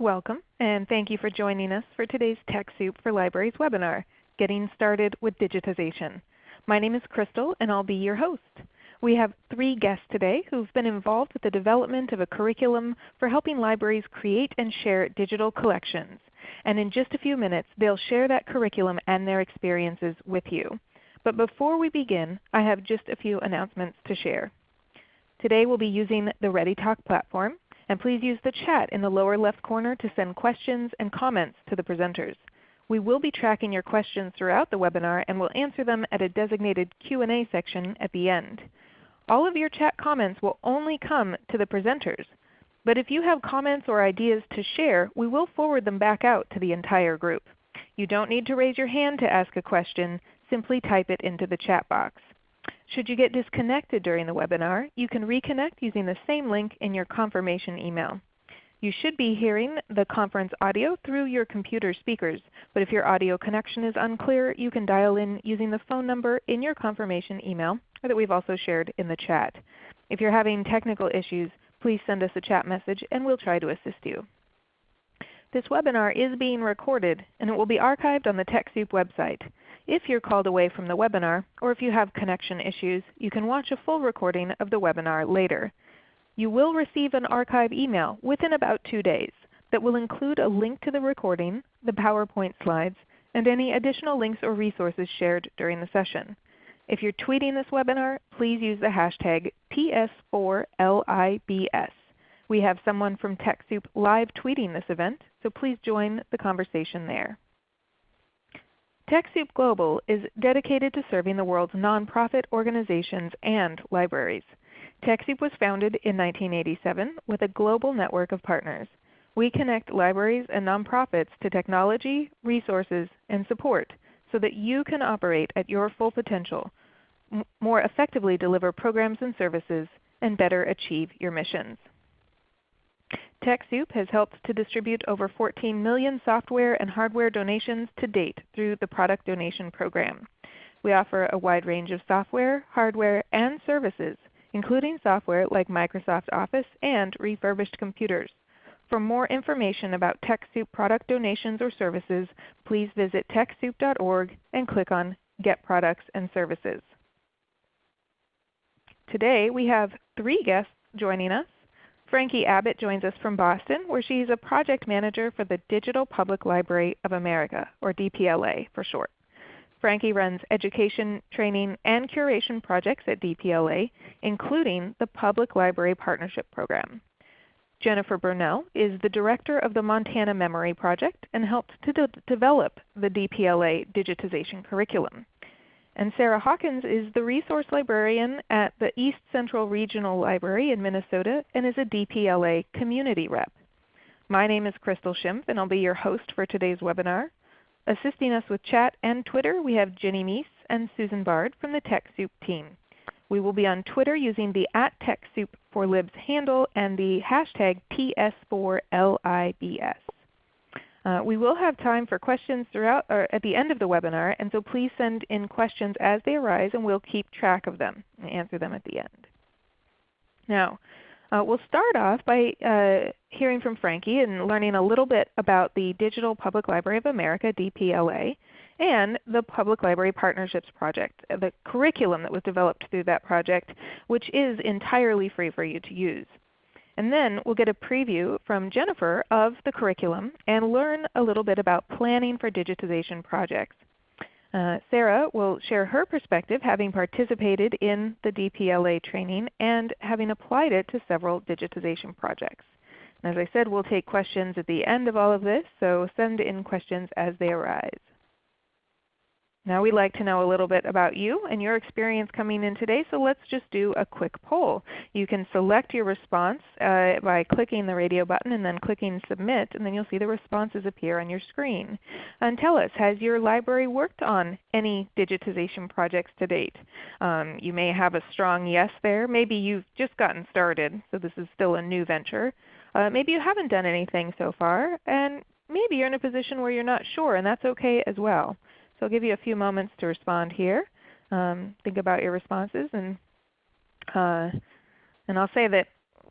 Welcome, and thank you for joining us for today's TechSoup for Libraries webinar, Getting Started with Digitization. My name is Crystal, and I'll be your host. We have three guests today who've been involved with the development of a curriculum for helping libraries create and share digital collections. And in just a few minutes, they'll share that curriculum and their experiences with you. But before we begin, I have just a few announcements to share. Today we'll be using the ReadyTalk platform, and please use the chat in the lower left corner to send questions and comments to the presenters. We will be tracking your questions throughout the webinar and will answer them at a designated Q&A section at the end. All of your chat comments will only come to the presenters. But if you have comments or ideas to share, we will forward them back out to the entire group. You don't need to raise your hand to ask a question. Simply type it into the chat box. Should you get disconnected during the webinar, you can reconnect using the same link in your confirmation email. You should be hearing the conference audio through your computer speakers, but if your audio connection is unclear, you can dial in using the phone number in your confirmation email that we've also shared in the chat. If you're having technical issues, please send us a chat message and we'll try to assist you. This webinar is being recorded and it will be archived on the TechSoup website. If you're called away from the webinar, or if you have connection issues, you can watch a full recording of the webinar later. You will receive an archive email within about 2 days that will include a link to the recording, the PowerPoint slides, and any additional links or resources shared during the session. If you're tweeting this webinar, please use the hashtag TS4LIBS. We have someone from TechSoup live tweeting this event, so please join the conversation there. TechSoup Global is dedicated to serving the world's nonprofit organizations and libraries. TechSoup was founded in 1987 with a global network of partners. We connect libraries and nonprofits to technology, resources, and support so that you can operate at your full potential, more effectively deliver programs and services, and better achieve your missions. TechSoup has helped to distribute over 14 million software and hardware donations to date through the Product Donation Program. We offer a wide range of software, hardware, and services, including software like Microsoft Office and refurbished computers. For more information about TechSoup product donations or services, please visit TechSoup.org and click on Get Products and Services. Today we have three guests joining us. Frankie Abbott joins us from Boston, where she is a project manager for the Digital Public Library of America, or DPLA for short. Frankie runs education, training, and curation projects at DPLA, including the Public Library Partnership Program. Jennifer Birnel is the director of the Montana Memory Project and helped to de develop the DPLA digitization curriculum. And Sarah Hawkins is the resource librarian at the East Central Regional Library in Minnesota and is a DPLA community rep. My name is Crystal Schimpf and I'll be your host for today's webinar. Assisting us with chat and Twitter we have Ginny Meese and Susan Bard from the TechSoup team. We will be on Twitter using the at TechSoup for Libs handle and the hashtag TS4LIBS. Uh, we will have time for questions throughout or at the end of the webinar, and so please send in questions as they arise and we'll keep track of them and answer them at the end. Now, uh, we'll start off by uh, hearing from Frankie and learning a little bit about the Digital Public Library of America, DPLA, and the Public Library Partnerships Project, the curriculum that was developed through that project, which is entirely free for you to use. And then we'll get a preview from Jennifer of the curriculum and learn a little bit about planning for digitization projects. Uh, Sarah will share her perspective having participated in the DPLA training and having applied it to several digitization projects. And as I said, we'll take questions at the end of all of this, so send in questions as they arise. Now we'd like to know a little bit about you and your experience coming in today, so let's just do a quick poll. You can select your response uh, by clicking the radio button and then clicking Submit, and then you'll see the responses appear on your screen. And tell us, has your library worked on any digitization projects to date? Um, you may have a strong yes there. Maybe you've just gotten started, so this is still a new venture. Uh, maybe you haven't done anything so far, and maybe you're in a position where you're not sure, and that's okay as well. So I'll give you a few moments to respond here. Um, think about your responses, and uh, and I'll say that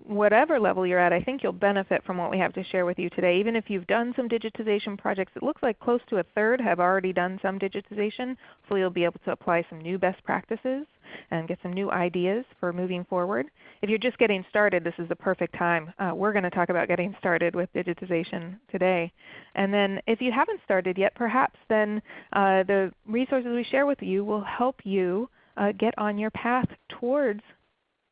whatever level you're at, I think you'll benefit from what we have to share with you today. Even if you've done some digitization projects, it looks like close to a third have already done some digitization. Hopefully you'll be able to apply some new best practices and get some new ideas for moving forward. If you're just getting started, this is the perfect time. Uh, we're going to talk about getting started with digitization today. And then if you haven't started yet, perhaps then uh, the resources we share with you will help you uh, get on your path towards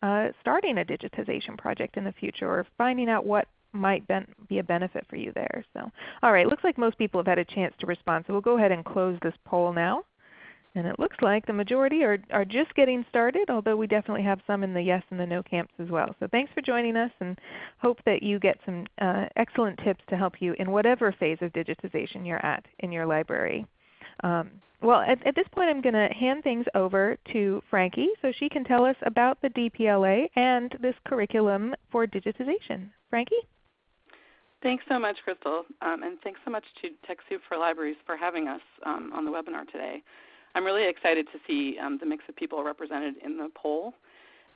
uh, starting a digitization project in the future or finding out what might be a benefit for you there. So, all right, looks like most people have had a chance to respond. So we'll go ahead and close this poll now. And it looks like the majority are, are just getting started, although we definitely have some in the yes and the no camps as well. So thanks for joining us and hope that you get some uh, excellent tips to help you in whatever phase of digitization you're at in your library. Um, well, at, at, this point I'm going to hand things over to Frankie so she can tell us about the DPLA and this curriculum for digitization. Frankie? Thanks so much, Crystal, um, and thanks so much to TechSoup for Libraries for having us um, on the webinar today. I'm really excited to see um, the mix of people represented in the poll.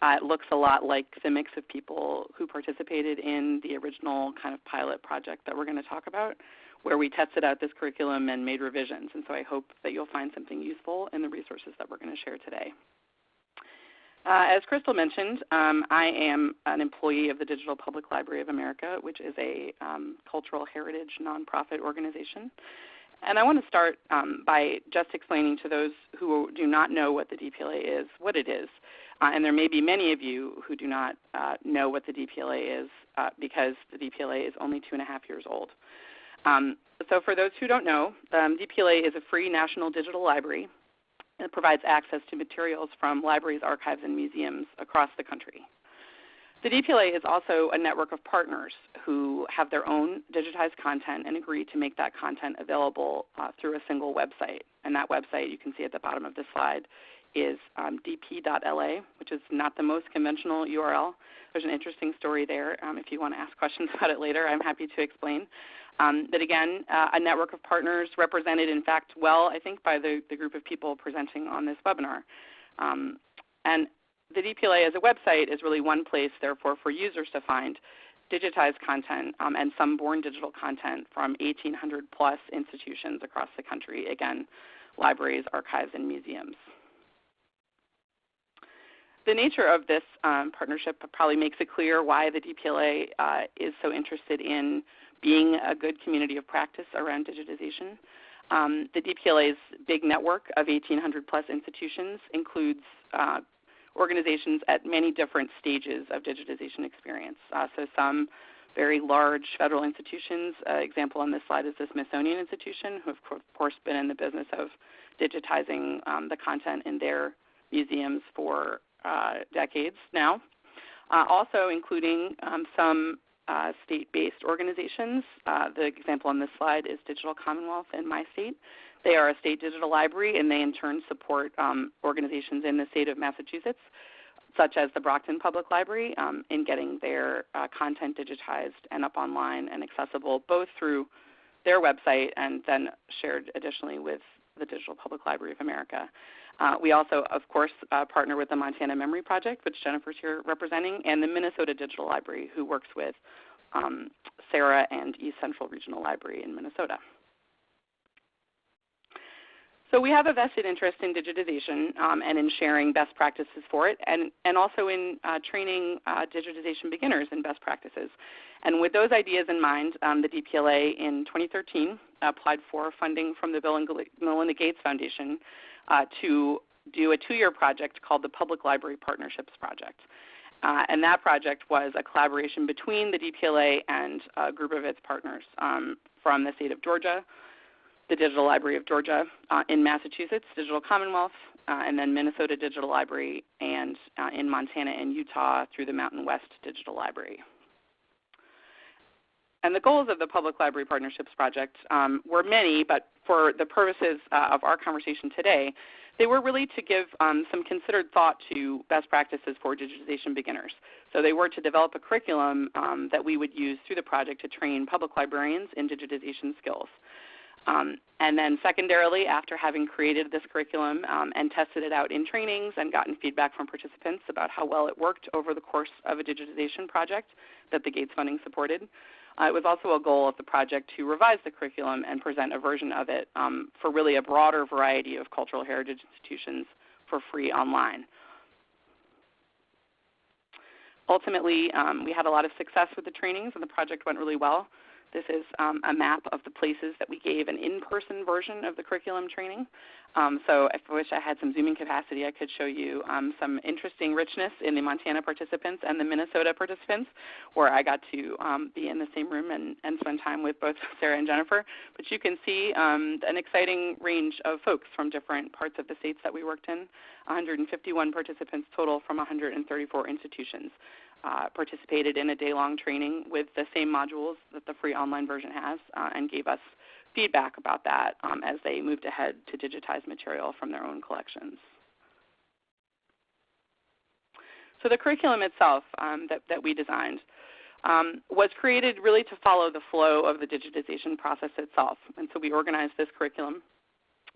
Uh, it looks a lot like the mix of people who participated in the original kind of pilot project that we're going to talk about where we tested out this curriculum and made revisions. And so I hope that you'll find something useful in the resources that we're going to share today. Uh, as Crystal mentioned, um, I am an employee of the Digital Public Library of America, which is a um, cultural heritage nonprofit organization. And I want to start um, by just explaining to those who do not know what the DPLA is, what it is. Uh, and there may be many of you who do not uh, know what the DPLA is uh, because the DPLA is only two and a half years old. Um, so for those who don't know, um, DPLA is a free national digital library. It provides access to materials from libraries, archives, and museums across the country. The DPLA is also a network of partners who have their own digitized content and agree to make that content available uh, through a single website. And that website you can see at the bottom of the slide is um, dp.la, which is not the most conventional URL. There's an interesting story there. Um, if you want to ask questions about it later, I'm happy to explain. Um, but again, uh, a network of partners represented in fact well, I think, by the, the group of people presenting on this webinar. Um, and the DPLA as a website is really one place, therefore, for users to find digitized content um, and some born digital content from 1,800 plus institutions across the country, again, libraries, archives, and museums. The nature of this um, partnership probably makes it clear why the DPLA uh, is so interested in being a good community of practice around digitization. Um, the DPLA's big network of 1,800 plus institutions includes uh, organizations at many different stages of digitization experience. Uh, so some very large federal institutions. Uh, example on this slide is the Smithsonian Institution, who have of course been in the business of digitizing um, the content in their museums for uh, decades now. Uh, also including um, some uh, state-based organizations. Uh, the example on this slide is Digital Commonwealth in my state. They are a state digital library, and they in turn support um, organizations in the state of Massachusetts, such as the Brockton Public Library, um, in getting their uh, content digitized and up online and accessible both through their website and then shared additionally with the Digital Public Library of America. Uh, we also, of course, uh, partner with the Montana Memory Project, which Jennifer's here representing, and the Minnesota Digital Library, who works with um, Sarah and East Central Regional Library in Minnesota. So we have a vested interest in digitization um, and in sharing best practices for it, and, and also in uh, training uh, digitization beginners in best practices. And with those ideas in mind, um, the DPLA in 2013 applied for funding from the Bill and Melinda Gates Foundation uh, to do a two-year project called the Public Library Partnerships Project. Uh, and that project was a collaboration between the DPLA and a group of its partners um, from the state of Georgia, the Digital Library of Georgia uh, in Massachusetts, Digital Commonwealth, uh, and then Minnesota Digital Library, and uh, in Montana and Utah through the Mountain West Digital Library. And the goals of the Public Library Partnerships Project um, were many, but for the purposes uh, of our conversation today, they were really to give um, some considered thought to best practices for digitization beginners. So they were to develop a curriculum um, that we would use through the project to train public librarians in digitization skills. Um, and then secondarily, after having created this curriculum um, and tested it out in trainings and gotten feedback from participants about how well it worked over the course of a digitization project that the Gates funding supported, uh, it was also a goal of the project to revise the curriculum and present a version of it um, for really a broader variety of cultural heritage institutions for free online. Ultimately, um, we had a lot of success with the trainings and the project went really well. This is um, a map of the places that we gave an in-person version of the curriculum training. Um, so if I wish I had some zooming capacity, I could show you um, some interesting richness in the Montana participants and the Minnesota participants, where I got to um, be in the same room and, and, spend time with both Sarah and Jennifer. But you can see um, an exciting range of folks from different parts of the states that we worked in. 151 participants total from 134 institutions uh, participated in a day-long training with the same modules that the free online version has uh, and gave us feedback about that um, as they moved ahead to digitize material from their own collections. So the curriculum itself um, that, that we designed um, was created really to follow the flow of the digitization process itself. And so we organized this curriculum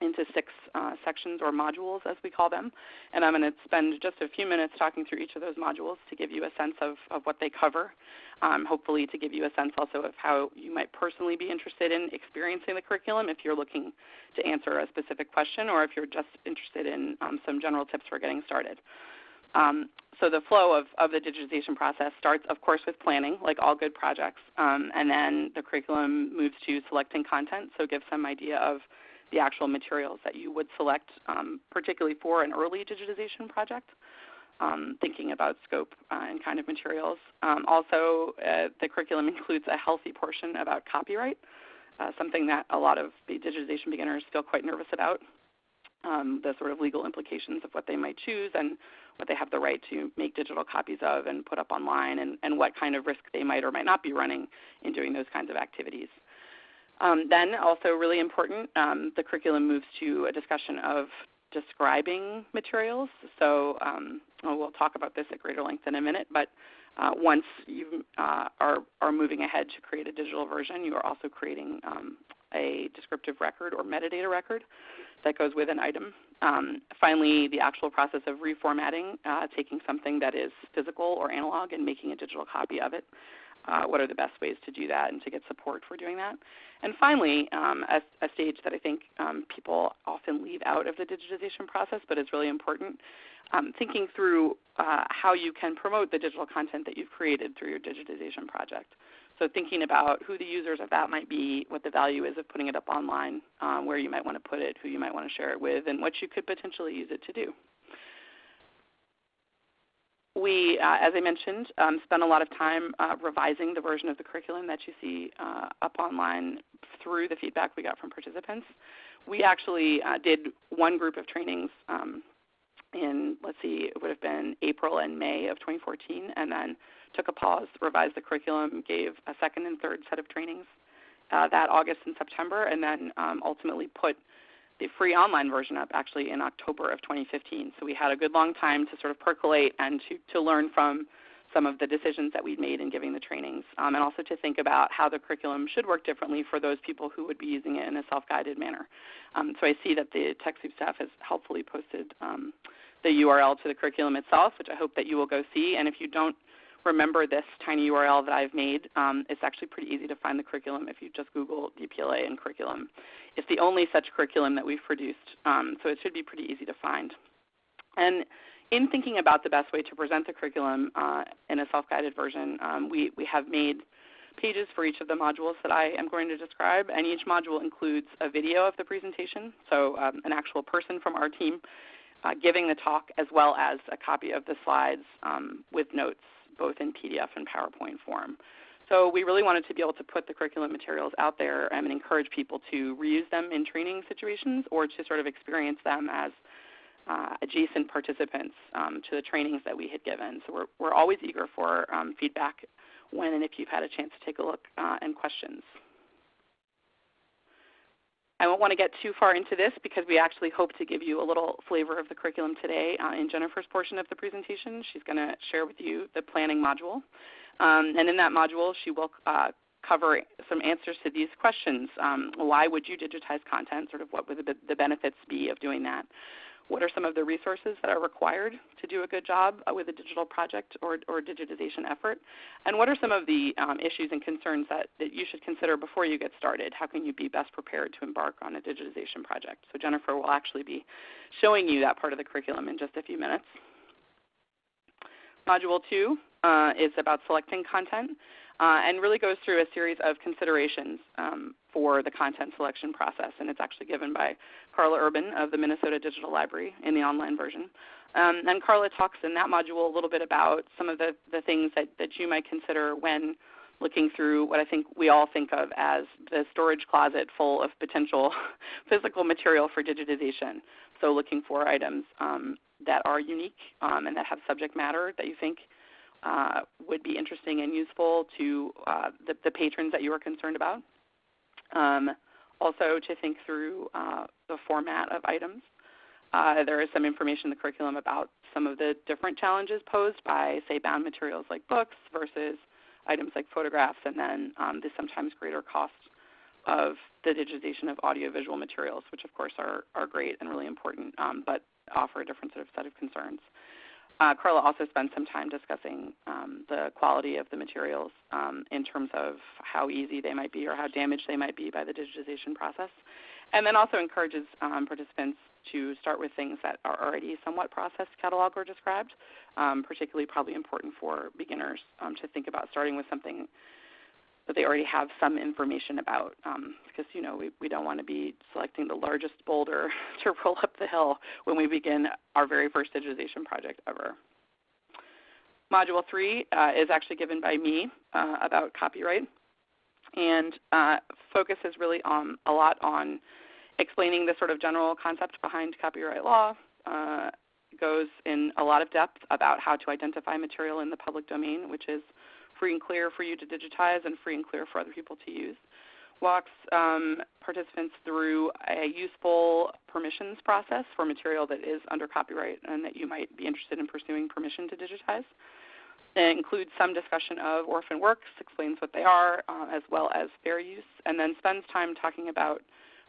into six uh, sections or modules as we call them. And I'm going to spend just a few minutes talking through each of those modules to give you a sense of, of what they cover, um, hopefully to give you a sense also of how you might personally be interested in experiencing the curriculum if you're looking to answer a specific question or if you're just interested in um, some general tips for getting started. Um, so the flow of, of the digitization process starts, of course, with planning, like all good projects, um, and then the curriculum moves to selecting content, so give some idea of the actual materials that you would select, um, particularly for an early digitization project, um, thinking about scope uh, and kind of materials. Um, also, uh, the curriculum includes a healthy portion about copyright, uh, something that a lot of the digitization beginners feel quite nervous about. Um, the sort of legal implications of what they might choose and what they have the right to make digital copies of and put up online, and, and what kind of risk they might or might not be running in doing those kinds of activities. Um, then, also really important, um, the curriculum moves to a discussion of describing materials. So um, we'll talk about this at greater length in a minute, but uh, once you uh, are, are moving ahead to create a digital version, you are also creating um, a descriptive record or metadata record that goes with an item. Um, finally, the actual process of reformatting, uh, taking something that is physical or analog and making a digital copy of it uh, what are the best ways to do that and to get support for doing that. And finally, um, a, a, stage that I think um, people often leave out of the digitization process but is really important, um, thinking through uh, how you can promote the digital content that you've created through your digitization project. So thinking about who the users of that might be, what the value is of putting it up online, um, where you might want to put it, who you might want to share it with, and what you could potentially use it to do we, uh, as I mentioned, um, spent a lot of time uh, revising the version of the curriculum that you see uh, up online through the feedback we got from participants. We actually uh, did one group of trainings um, in, let's see, it would have been April and May of 2014, and then took a pause, revised the curriculum, gave a second and third set of trainings uh, that August and September, and then um, ultimately put the free online version up actually in October of 2015. So we had a good long time to sort of percolate and to, to learn from some of the decisions that we'd made in giving the trainings, um, and also to think about how the curriculum should work differently for those people who would be using it in a self-guided manner. Um, so I see that the TechSoup staff has helpfully posted um, the URL to the curriculum itself, which I hope that you will go see. And if you don't remember this tiny URL that I've made. Um, it's actually pretty easy to find the curriculum if you just Google DPLA and curriculum. It's the only such curriculum that we've produced, um, so it should be pretty easy to find. And in thinking about the best way to present the curriculum uh, in a self-guided version, um, we, we have made pages for each of the modules that I am going to describe, and each module includes a video of the presentation, so um, an actual person from our team uh, giving the talk as well as a copy of the slides um, with notes both in PDF and PowerPoint form. So we really wanted to be able to put the curriculum materials out there and encourage people to reuse them in training situations or to sort of experience them as uh, adjacent participants um, to the trainings that we had given. So we're, we're always eager for um, feedback when and if you've had a chance to take a look uh, and questions. I won't want to get too far into this because we actually hope to give you a little flavor of the curriculum today uh, in Jennifer's portion of the presentation. She's going to share with you the planning module. Um, and in that module, she will uh, cover some answers to these questions. Um, why would you digitize content? Sort of what would the, the benefits be of doing that? What are some of the resources that are required to do a good job uh, with a digital project or, or digitization effort? And what are some of the um, issues and concerns that, that you should consider before you get started? How can you be best prepared to embark on a digitization project? So Jennifer will actually be showing you that part of the curriculum in just a few minutes. Module 2 uh, is about selecting content uh, and really goes through a series of considerations um, for the content selection process. And it's actually given by Carla Urban of the Minnesota Digital Library in the online version. Um, and Carla talks in that module a little bit about some of the, the things that, that you might consider when looking through what I think we all think of as the storage closet full of potential physical material for digitization. So looking for items um, that are unique um, and that have subject matter that you think uh, would be interesting and useful to uh, the, the, patrons that you are concerned about. Um, also to think through uh, the format of items. Uh, there is some information in the curriculum about some of the different challenges posed by, say, bound materials like books versus items like photographs, and then um, the sometimes greater cost of the digitization of audiovisual materials, which of course are, are great and really important, um, but offer a different sort of set of concerns. Uh, Carla also spent some time discussing um, the quality of the materials um, in terms of how easy they might be or how damaged they might be by the digitization process. And then also encourages um, participants to start with things that are already somewhat processed, cataloged, or described, um, particularly probably important for beginners um, to think about starting with something that they already have some information about um, because you know we, we don't want to be selecting the largest boulder to roll up the hill when we begin our very first digitization project ever. Module 3 uh, is actually given by me uh, about copyright and uh, focuses really on a lot on explaining the sort of general concept behind copyright law, uh, goes in a lot of depth about how to identify material in the public domain, which is free and clear for you to digitize and free and clear for other people to use. Walks um, participants through a useful permissions process for material that is under copyright and that you might be interested in pursuing permission to digitize. It includes some discussion of orphan works, explains what they are, uh, as well as fair use, and then spends time talking about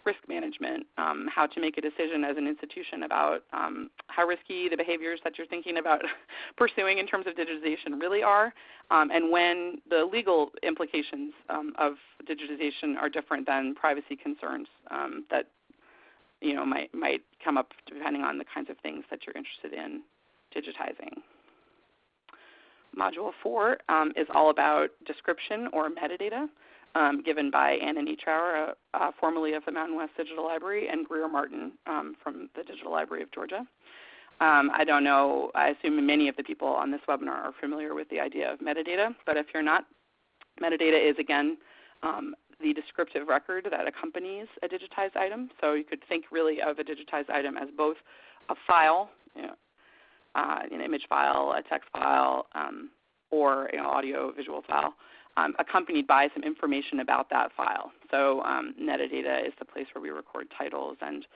risk management, um, how to make a decision as an institution about um, how risky the behaviors that you're thinking about pursuing in terms of digitization really are, um, and when the legal implications um, of digitization are different than privacy concerns um, that you know might might come up depending on the kinds of things that you're interested in digitizing. Module 4 um, is all about description or metadata um, given by Anna Neatrour, uh, uh, formerly of the Mountain West Digital Library, and Greer Martin um, from the Digital Library of Georgia. Um, I don't know, I assume many of the people on this webinar are familiar with the idea of metadata, but if you're not, metadata is again um, the descriptive record that accompanies a digitized item. So you could think really of a digitized item as both a file, you know, uh, an image file, a text file, um, or an audio visual file, um, accompanied by some information about that file. So um, metadata is the place where we record titles and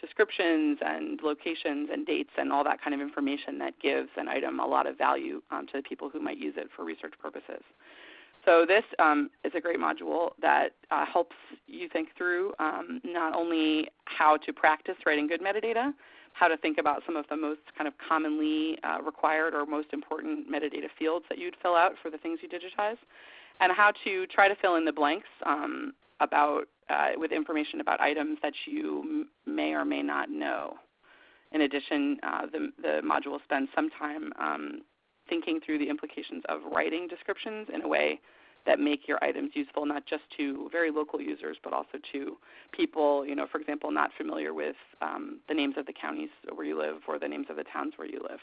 descriptions and locations and dates and all that kind of information that gives an item a lot of value um, to the people who might use it for research purposes. So this um, is a great module that uh, helps you think through um, not only how to practice writing good metadata, how to think about some of the most kind of commonly uh, required or most important metadata fields that you'd fill out for the things you digitize, and how to try to fill in the blanks um, about uh, with information about items that you may or may not know. In addition, uh, the, the module spends some time um, thinking through the implications of writing descriptions in a way that make your items useful not just to very local users, but also to people, you know, for example, not familiar with um, the names of the counties where you live or the names of the towns where you live.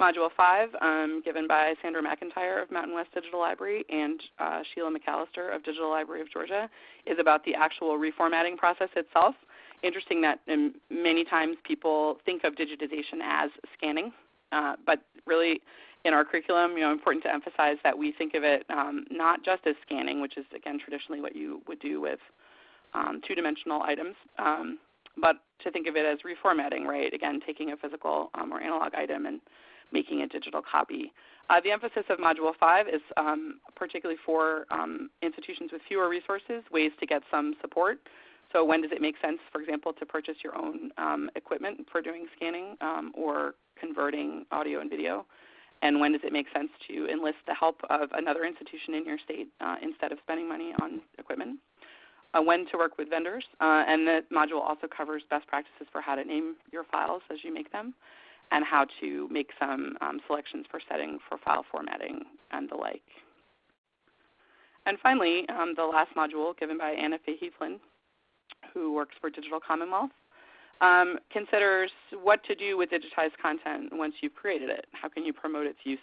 Module 5, um, given by Sandra McIntyre of Mountain West Digital Library and uh, Sheila McAlister of Digital Library of Georgia, is about the actual reformatting process itself. Interesting that um, many times people think of digitization as scanning, uh, but really in our curriculum, you know, important to emphasize that we think of it um, not just as scanning, which is again traditionally what you would do with um, two-dimensional items, um, but to think of it as reformatting, right? Again, taking a physical um, or analog item and making a digital copy. Uh, the emphasis of Module 5 is um, particularly for um, institutions with fewer resources, ways to get some support. So when does it make sense, for example, to purchase your own um, equipment for doing scanning um, or converting audio and video? And when does it make sense to enlist the help of another institution in your state uh, instead of spending money on equipment? Uh, when to work with vendors, uh, and the module also covers best practices for how to name your files as you make them, and how to make some um, selections for setting for file formatting and the like. And finally, um, the last module given by Anna Fahey Flynn who works for Digital Commonwealth, um, considers what to do with digitized content once you've created it. How can you promote its use?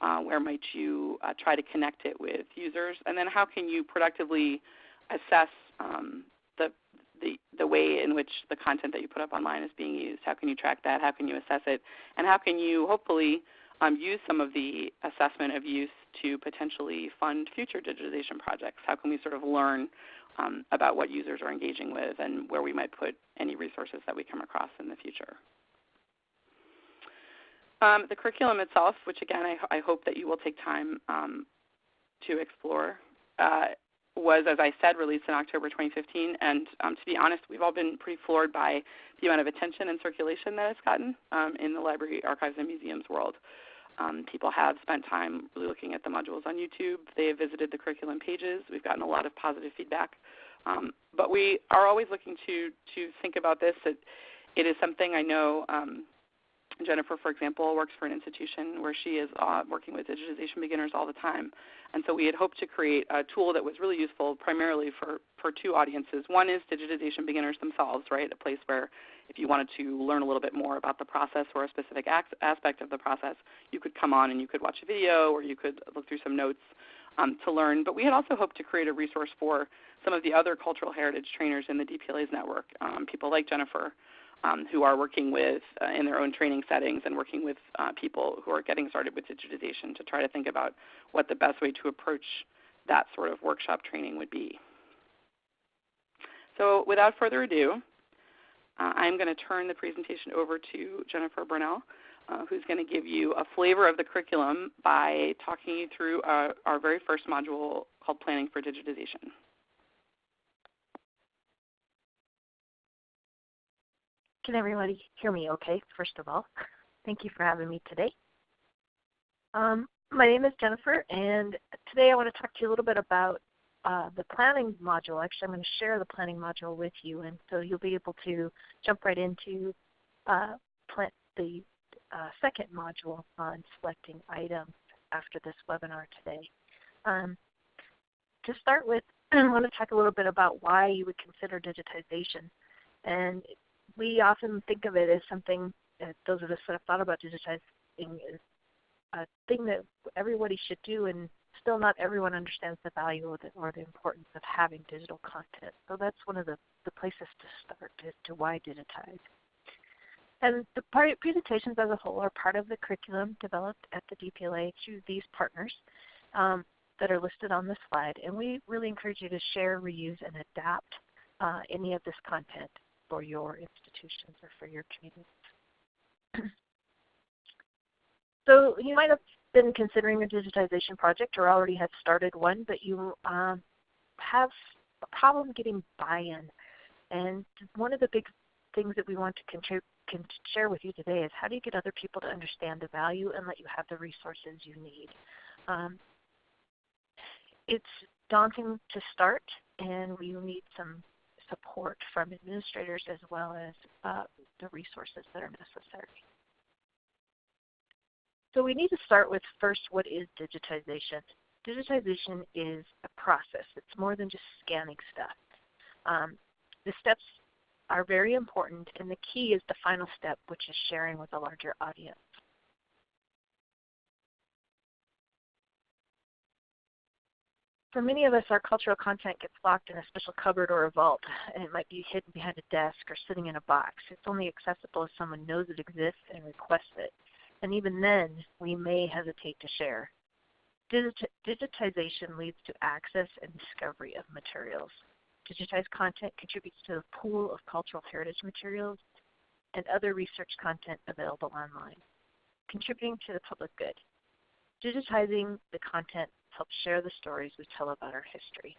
Uh, where might you uh, try to connect it with users? And then how can you productively assess um, the, the, the way in which the content that you put up online is being used? How can you track that? How can you assess it? And how can you hopefully um, use some of the assessment of use to potentially fund future digitization projects? How can we sort of learn um, about what users are engaging with and where we might put any resources that we come across in the future. Um, the curriculum itself, which again I, I, hope that you will take time um, to explore, uh, was, as I said, released in October 2015. And um, to be honest, we've all been pretty floored by the amount of attention and circulation that it's gotten um, in the library, archives, and museums world. Um, people have spent time really looking at the modules on YouTube. They have visited the curriculum pages. We've gotten a lot of positive feedback. Um, but we are always looking to, to think about this. It, it is something I know um, Jennifer, for example, works for an institution where she is uh, working with digitization beginners all the time. And so we had hoped to create a tool that was really useful primarily for, for two audiences. One is digitization beginners themselves, right? A place where if you wanted to learn a little bit more about the process or a specific aspect of the process, you could come on and you could watch a video or you could look through some notes um, to learn. But we had also hoped to create a resource for some of the other cultural heritage trainers in the DPLA's network, um, people like Jennifer, um, who are working with uh, in their own training settings and working with uh, people who are getting started with digitization to try to think about what the best way to approach that sort of workshop training would be. So without further ado, uh, I'm going to turn the presentation over to Jennifer Birnel, uh, who's going to give you a flavor of the curriculum by talking you through uh, our very first module called Planning for Digitization. Can everybody hear me okay, first of all? Thank you for having me today. Um, my name is Jennifer, and today I want to talk to you a little bit about uh, the planning module. Actually, I'm going to share the planning module with you, and so you'll be able to jump right into uh, the uh, second module on selecting items after this webinar today. Um, to start with, I want to talk a little bit about why you would consider digitization. And we often think of it as something, uh, those of us that have thought about digitizing, is a thing that everybody should do and still not everyone understands the value the, or the importance of having digital content. So that's one of the, the places to start as to why digitize. And the presentations as a whole are part of the curriculum developed at the DPLA through these partners um, that are listed on the slide. And we really encourage you to share, reuse, and adapt uh, any of this content for your institutions or for your communities. so you might have been considering a digitization project or already have started one, but you um, have a problem getting buy-in. And one of the big things that we want to can share with you today is how do you get other people to understand the value and let you have the resources you need. Um, it's daunting to start, and we need some support from administrators as well as uh, the resources that are necessary. So we need to start with first what is digitization. Digitization is a process. It's more than just scanning stuff. Um, the steps are very important and the key is the final step which is sharing with a larger audience. For many of us, our cultural content gets locked in a special cupboard or a vault, and it might be hidden behind a desk or sitting in a box. It's only accessible if someone knows it exists and requests it and even then we may hesitate to share. digitization leads to access and discovery of materials. Digitized content contributes to the pool of cultural heritage materials and other research content available online. contributing to the public good. Digitizing the content helps share the stories we tell about our history.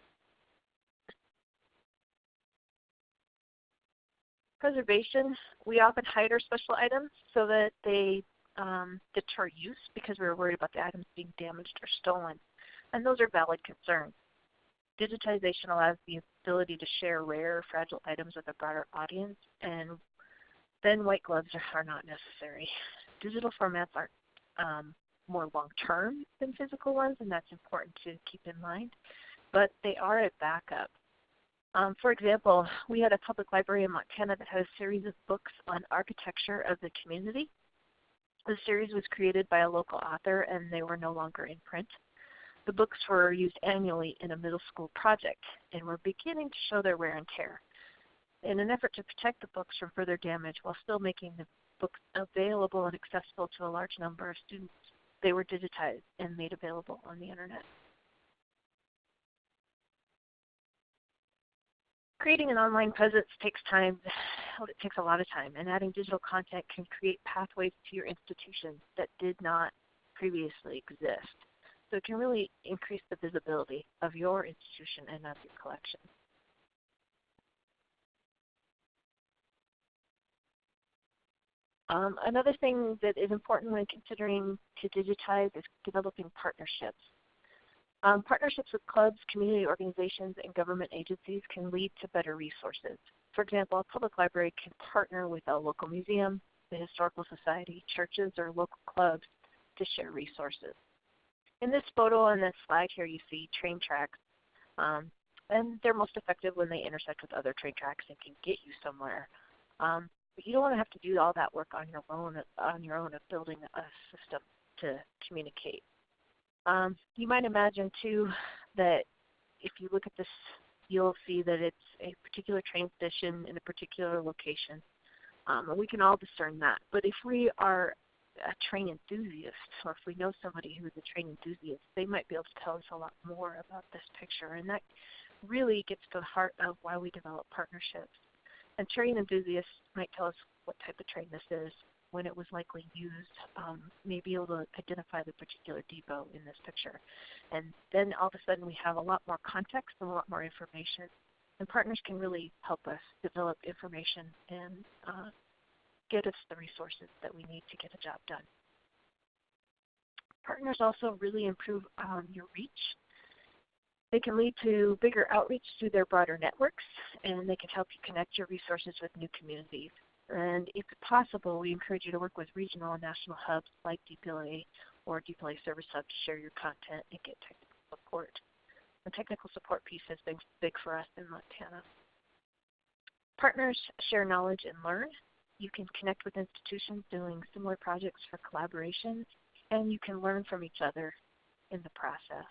Preservation, we often hide our special items so that they um, deter use because we're worried about the items being damaged or stolen. And those are valid concerns. Digitization allows the ability to share rare, fragile items with a broader audience, and then white gloves are not necessary. Digital formats are um, more long-term than physical ones, and that's important to keep in mind, but they are a backup. Um, for example, we had a public library in Montana that had a series of books on architecture of the community. The series was created by a local author and they were no longer in print. The books were used annually in a middle school project and were beginning to show their wear and tear. In an effort to protect the books from further damage while still making the books available and accessible to a large number of students, they were digitized and made available on the internet. Creating an online presence takes time, it takes a lot of time, and adding digital content can create pathways to your institution that did not previously exist. So it can really increase the visibility of your institution and of your collection. Um, another thing that is important when considering to digitize is developing partnerships. Um, partnerships with clubs, community organizations, and government agencies can lead to better resources. For example, a public library can partner with a local museum, the historical society, churches, or local clubs to share resources. In this photo on this slide here you see train tracks. Um, and they're most effective when they intersect with other train tracks and can get you somewhere. Um, but you don't want to have to do all that work on your own on your own of building a system to communicate. Um, you might imagine too that if you look at this, you'll see that it's a particular train station in a particular location. Um, and we can all discern that. But if we are a train enthusiast, or if we know somebody who's a train enthusiast, they might be able to tell us a lot more about this picture. And that really gets to the heart of why we develop partnerships. And train enthusiasts might tell us what type of train this is, when it was likely used, um, may be able to identify the particular depot in this picture. And then all of a sudden we have a lot more context and a lot more information. And partners can really help us develop information and uh, get us the resources that we need to get a job done. Partners also really improve um, your reach. They can lead to bigger outreach through their broader networks, and they can help you connect your resources with new communities. And if possible, we encourage you to work with regional and national hubs like DPLA or DPLA Service Hub to share your content and get technical support. The technical support piece has been big for us in Montana. Partners share knowledge and learn, you can connect with institutions doing similar projects for collaboration, and you can learn from each other in the process.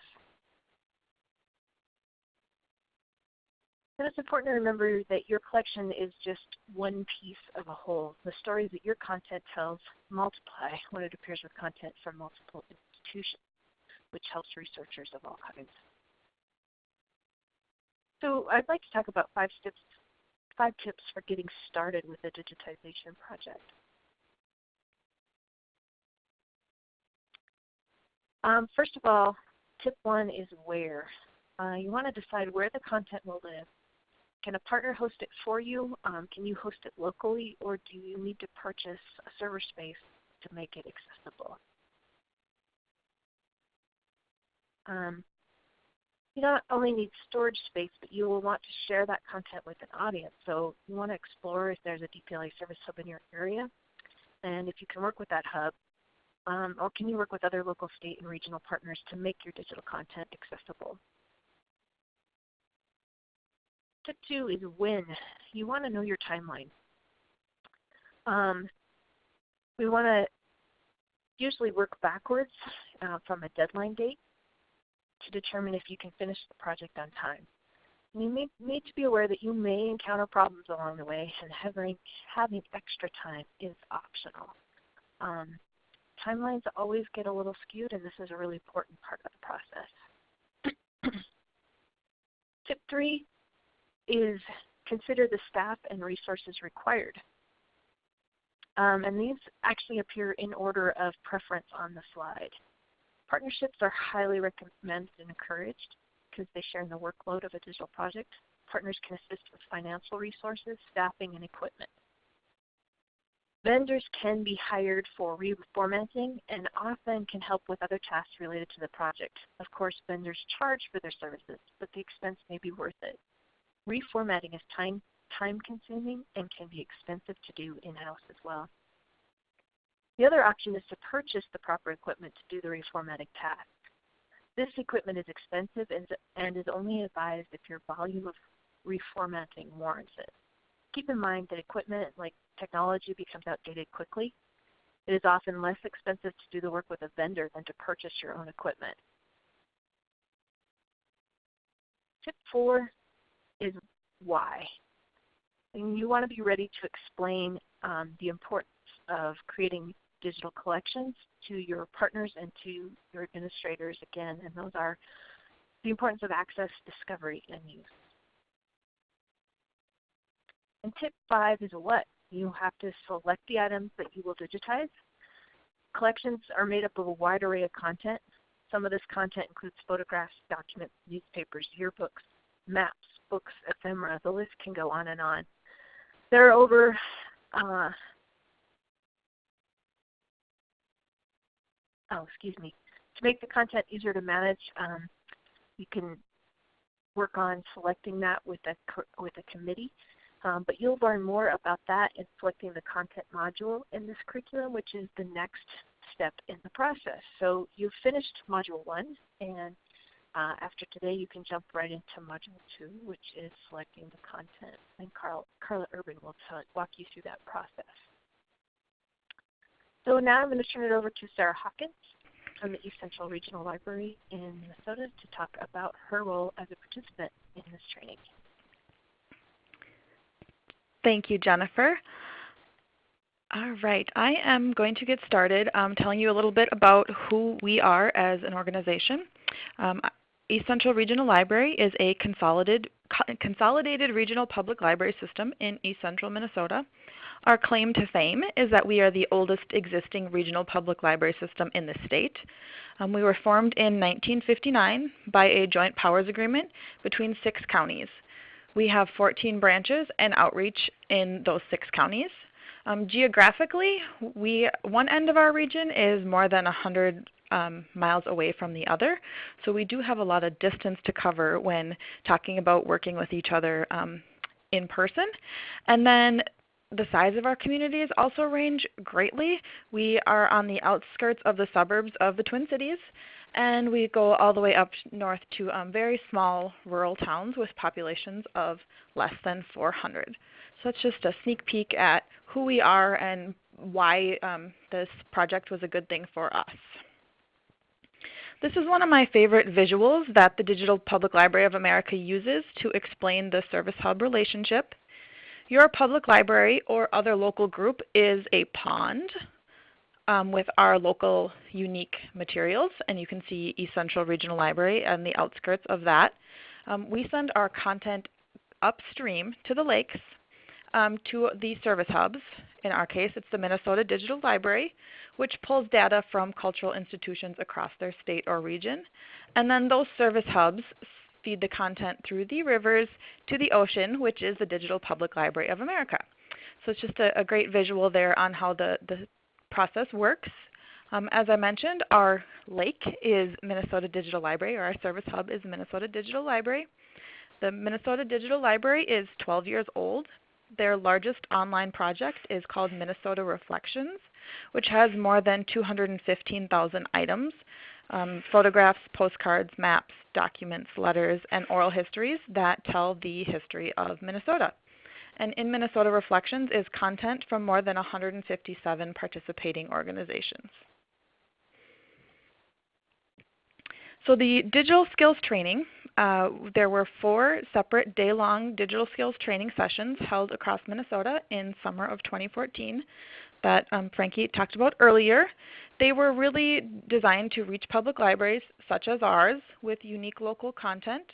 And it's important to remember that your collection is just one piece of a whole. The stories that your content tells multiply when it appears with content from multiple institutions, which helps researchers of all kinds. So I'd like to talk about five steps five tips for getting started with a digitization project. Um, first of all, tip one is where. Uh, you want to decide where the content will live. Can a partner host it for you? Um, can you host it locally or do you need to purchase a server space to make it accessible? Um, you not only need storage space, but you will want to share that content with an audience. So you want to explore if there's a DPLA service hub in your area, and if you can work with that hub, um, or can you work with other local, state, and regional partners to make your digital content accessible. Tip two is when. You want to know your timeline. Um, we want to usually work backwards uh, from a deadline date to determine if you can finish the project on time. You may, need to be aware that you may encounter problems along the way and having, having extra time is optional. Um, timelines always get a little skewed and this is a really important part of the process. Tip three is consider the staff and resources required. Um, and these actually appear in order of preference on the slide. Partnerships are highly recommended and encouraged because they share in the workload of a digital project. Partners can assist with financial resources, staffing, and equipment. Vendors can be hired for reformatting and often can help with other tasks related to the project. Of course, vendors charge for their services, but the expense may be worth it. Reformatting is time, time consuming and can be expensive to do in-house as well. The other option is to purchase the proper equipment to do the reformatting task. This equipment is expensive and and is only advised if your volume of reformatting warrants it. Keep in mind that equipment like technology becomes outdated quickly. It is often less expensive to do the work with a vendor than to purchase your own equipment. Tip four is why. And you want to be ready to explain um, the importance of creating digital collections to your partners and to your administrators again, and those are the importance of access, discovery, and use. And tip five is a what. You have to select the items that you will digitize. Collections are made up of a wide array of content. Some of this content includes photographs, documents, newspapers, yearbooks, maps, books, ephemera. The list can go on and on. There are over uh, oh, excuse me. To make the content easier to manage, um, you can work on selecting that with a, with a committee. Um, but you'll learn more about that in selecting the content module in this curriculum, which is the next step in the process. So you've finished Module 1, and uh, after today you can jump right into Module 2, which is selecting the content. And Carl, Carla Urban will walk you through that process. So now I'm going to turn it over to Sarah Hawkins from the East Central Regional Library in Minnesota to talk about her role as a participant in this training. Thank you, Jennifer. All right, I am going to get started um, telling you a little bit about who we are as an organization. Um, East Central Regional Library is a consolidated, consolidated regional public library system in East Central Minnesota. Our claim to fame is that we are the oldest existing regional public library system in the state. Um, we were formed in 1959 by a joint powers agreement between six counties. We have 14 branches and outreach in those six counties. Um, geographically, we, one end of our region is more than 100 um, miles away from the other. So we do have a lot of distance to cover when talking about working with each other um, in person. And then the size of our communities also range greatly. We are on the outskirts of the suburbs of the Twin Cities, and we go all the way up north to um, very small rural towns with populations of less than 400. So that's just a sneak peek at who we are and why um, this project was a good thing for us. This is one of my favorite visuals that the Digital Public Library of America uses to explain the Service Hub relationship. Your public library or other local group is a pond um, with our local unique materials, and you can see East Central Regional Library and the outskirts of that. Um, we send our content upstream to the lakes um, to the service hubs. In our case, it's the Minnesota Digital Library, which pulls data from cultural institutions across their state or region. And then those service hubs feed the content through the rivers to the ocean, which is the Digital Public Library of America. So it's just a, a great visual there on how the, the process works. Um, as I mentioned, our lake is Minnesota Digital Library, or our service hub is Minnesota Digital Library. The Minnesota Digital Library is 12 years old. Their largest online project is called Minnesota Reflections, which has more than 215,000 items um, photographs, postcards, maps, documents, letters, and oral histories that tell the history of Minnesota. And in Minnesota Reflections is content from more than 157 participating organizations. So the digital skills training, uh, there were four separate day-long digital skills training sessions held across Minnesota in summer of 2014 that um, Franky talked about earlier. They were really designed to reach public libraries such as ours with unique local content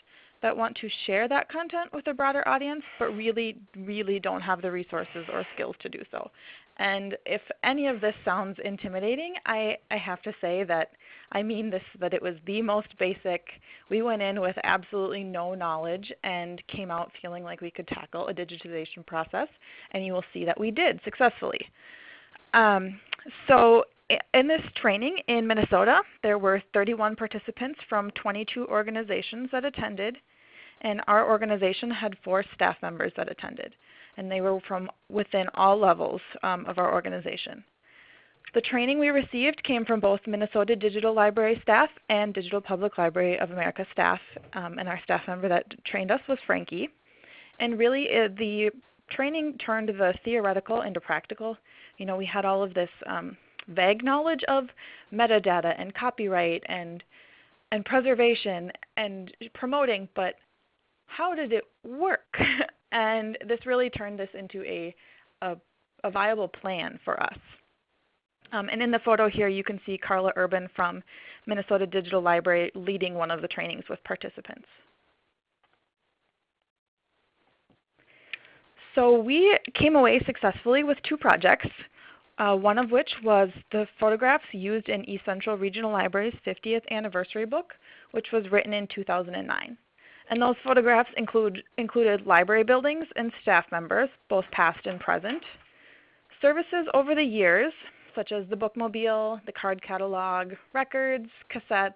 that want to share that content with a broader audience but really, really don't have the resources or skills to do so. And if any of this sounds intimidating, I, I have to say that I mean this that it was the most basic. We went in with absolutely no knowledge and came out feeling like we could tackle a digitization process, and you will see that we did successfully. Um, so in this training in Minnesota, there were 31 participants from 22 organizations that attended, and our organization had four staff members that attended, and they were from within all levels um, of our organization. The training we received came from both Minnesota Digital Library staff and Digital Public Library of America staff, um, and our staff member that trained us was Franky. And really, uh, the training turned the theoretical into practical. You know, we had all of this um, vague knowledge of metadata and copyright and and preservation and promoting, but how did it work? and this really turned this into a, a, a viable plan for us. Um, and in the photo here, you can see Carla Urban from Minnesota Digital Library leading one of the trainings with participants. So we came away successfully with two projects uh, one of which was the photographs used in East Central Regional Library's 50th anniversary book, which was written in 2009. And those photographs include, included library buildings and staff members, both past and present. Services over the years, such as the bookmobile, the card catalog, records, cassettes,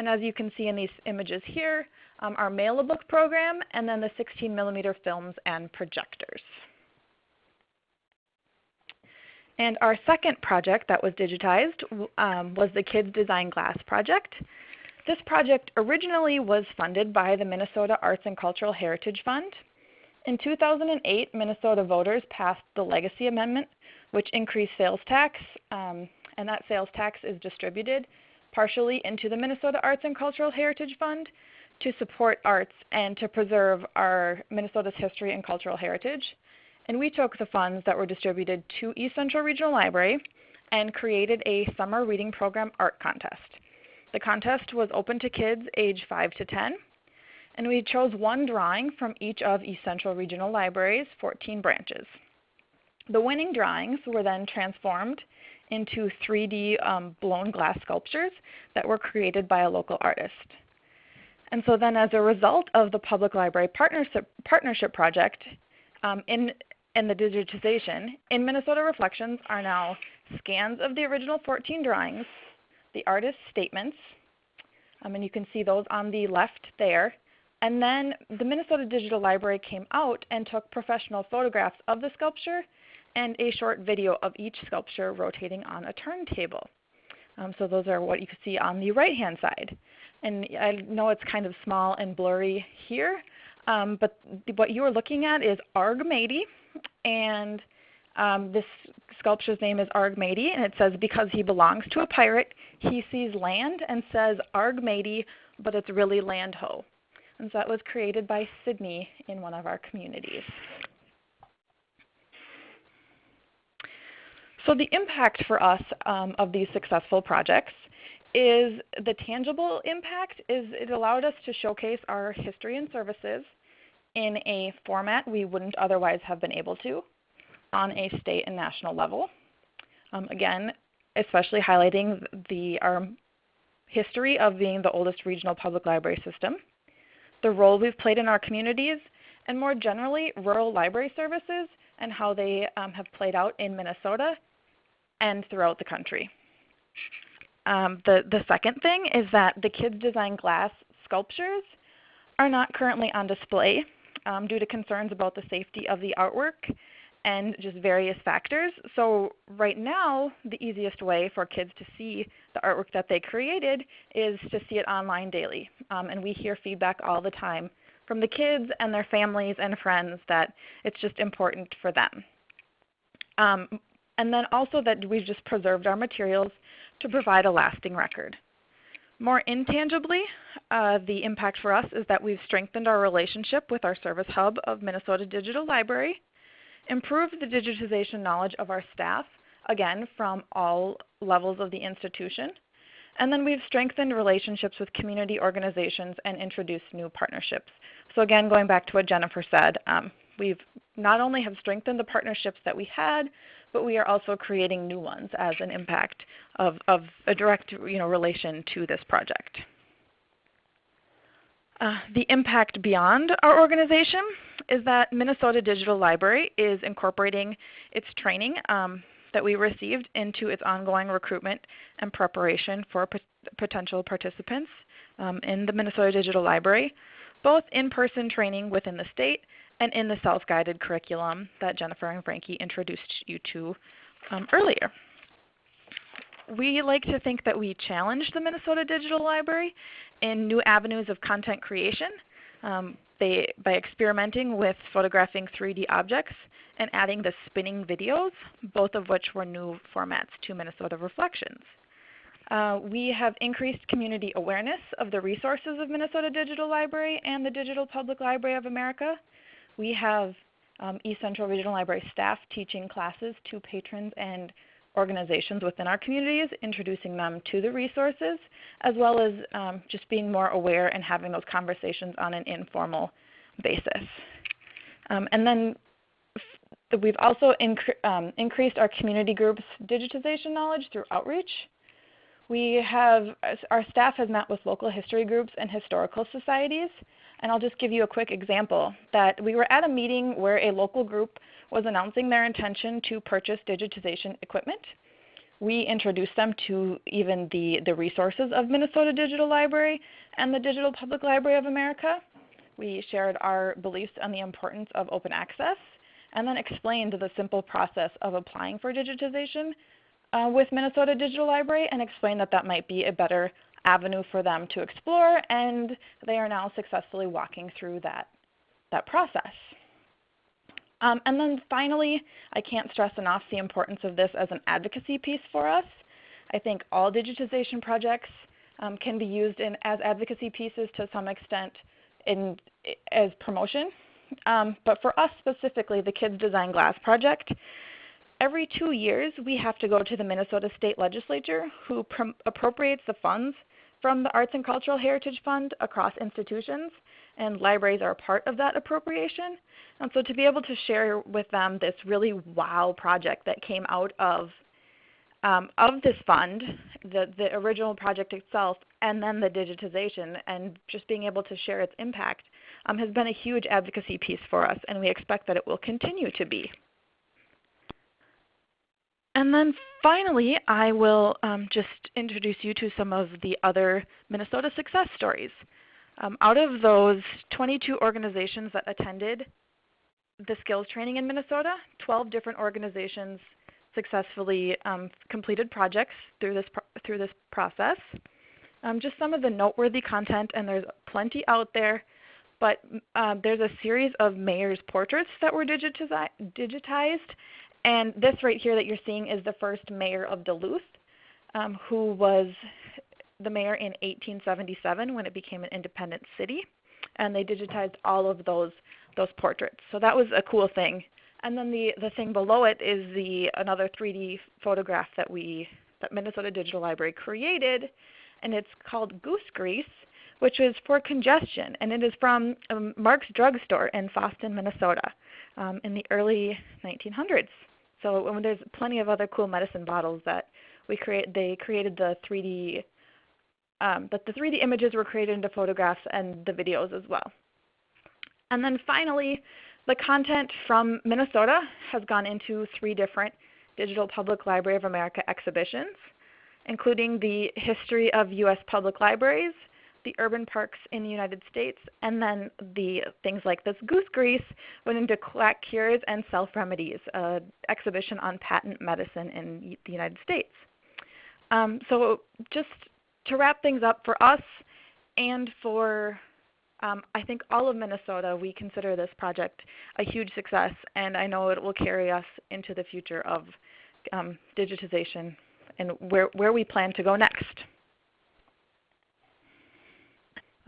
and as you can see in these images here, um, our mail-a-book program, and then the 16 millimeter films and projectors. And our second project that was digitized um, was the Kids Design Glass project. This project originally was funded by the Minnesota Arts and Cultural Heritage Fund. In 2008, Minnesota voters passed the Legacy Amendment, which increased sales tax, um, and that sales tax is distributed partially into the Minnesota Arts and Cultural Heritage Fund to support arts and to preserve our Minnesota's history and cultural heritage. And we took the funds that were distributed to East Central Regional Library and created a summer reading program art contest. The contest was open to kids age 5 to 10, and we chose one drawing from each of East Central Regional Library's 14 branches. The winning drawings were then transformed into 3D um, blown glass sculptures that were created by a local artist. And so then as a result of the Public Library Partnership, Partnership Project, um, in and the digitization in Minnesota Reflections are now scans of the original 14 drawings, the artist's statements, um, and you can see those on the left there. And then the Minnesota Digital Library came out and took professional photographs of the sculpture and a short video of each sculpture rotating on a turntable. Um, so those are what you can see on the right hand side. And I know it's kind of small and blurry here, um, but what you are looking at is Argmady, and um, this sculpture's name is Argmady, and it says, because he belongs to a pirate, he sees land and says Argmady, but it's really land ho. And so that was created by Sydney in one of our communities. So the impact for us um, of these successful projects is the tangible impact is it allowed us to showcase our history and services in a format we wouldn't otherwise have been able to on a state and national level. Um, again, especially highlighting the, our history of being the oldest regional public library system, the role we've played in our communities, and more generally, rural library services and how they um, have played out in Minnesota and throughout the country. Um, the, the second thing is that the Kids Design Glass sculptures are not currently on display um, due to concerns about the safety of the artwork and just various factors. So right now, the easiest way for kids to see the artwork that they created is to see it online daily. Um, and we hear feedback all the time from the kids and their families and friends that it's just important for them. Um, and then also that we've just preserved our materials to provide a lasting record. More intangibly, uh, the impact for us is that we've strengthened our relationship with our service hub of Minnesota Digital Library, improved the digitization knowledge of our staff, again from all levels of the institution, and then we've strengthened relationships with community organizations and introduced new partnerships. So again, going back to what Jennifer said, um, we've not only have strengthened the partnerships that we had, but we are also creating new ones as an impact of, of a direct you know, relation to this project. Uh, the impact beyond our organization is that Minnesota Digital Library is incorporating its training um, that we received into its ongoing recruitment and preparation for potential participants um, in the Minnesota Digital Library, both in-person training within the state and in the self-guided curriculum that Jennifer and Franky introduced you to um, earlier. We like to think that we challenge the Minnesota Digital Library in new avenues of content creation um, they, by experimenting with photographing 3D objects and adding the spinning videos, both of which were new formats to Minnesota Reflections. Uh, we have increased community awareness of the resources of Minnesota Digital Library and the Digital Public Library of America. We have um, East Central Regional Library staff teaching classes to patrons and organizations within our communities, introducing them to the resources, as well as um, just being more aware and having those conversations on an informal basis. Um, and then we've also um, increased our community groups digitization knowledge through outreach. We have, our staff has met with local history groups and historical societies. And I'll just give you a quick example that we were at a meeting where a local group was announcing their intention to purchase digitization equipment. We introduced them to even the, the resources of Minnesota Digital Library and the Digital Public Library of America. We shared our beliefs on the importance of open access and then explained the simple process of applying for digitization uh, with Minnesota Digital Library and explained that that might be a better avenue for them to explore and they are now successfully walking through that, that process. Um, and then finally, I can't stress enough the importance of this as an advocacy piece for us. I think all digitization projects um, can be used in, as advocacy pieces to some extent in, as promotion. Um, but for us specifically, the Kids Design Glass project, every two years we have to go to the Minnesota State Legislature who appropriates the funds from the Arts and Cultural Heritage Fund across institutions, and libraries are a part of that appropriation. And so to be able to share with them this really wow project that came out of um, of this fund, the, the original project itself, and then the digitization, and just being able to share its impact um, has been a huge advocacy piece for us, and we expect that it will continue to be. And then finally, I will um, just introduce you to some of the other Minnesota success stories. Um, out of those 22 organizations that attended the skills training in Minnesota, 12 different organizations successfully um, completed projects through this, through this process. Um, just some of the noteworthy content, and there's plenty out there, but um, there's a series of mayor's portraits that were digitized and this right here that you're seeing is the first mayor of Duluth, um, who was the mayor in 1877 when it became an independent city. And they digitized all of those, those portraits. So that was a cool thing. And then the, the thing below it is the, another 3D photograph that, we, that Minnesota Digital Library created. And it's called Goose Grease, which is for congestion. And it is from um, Mark's Drug Store in Fosston, Minnesota um, in the early 1900s. So there's plenty of other cool medicine bottles that we create. They created the 3D, um, but the 3D images were created into photographs and the videos as well. And then finally, the content from Minnesota has gone into three different Digital Public Library of America exhibitions, including the history of U.S. public libraries, the urban parks in the United States, and then the things like this goose grease went into quack cures and self remedies, an exhibition on patent medicine in the United States. Um, so just to wrap things up for us and for um, I think all of Minnesota, we consider this project a huge success, and I know it will carry us into the future of um, digitization and where, where we plan to go next.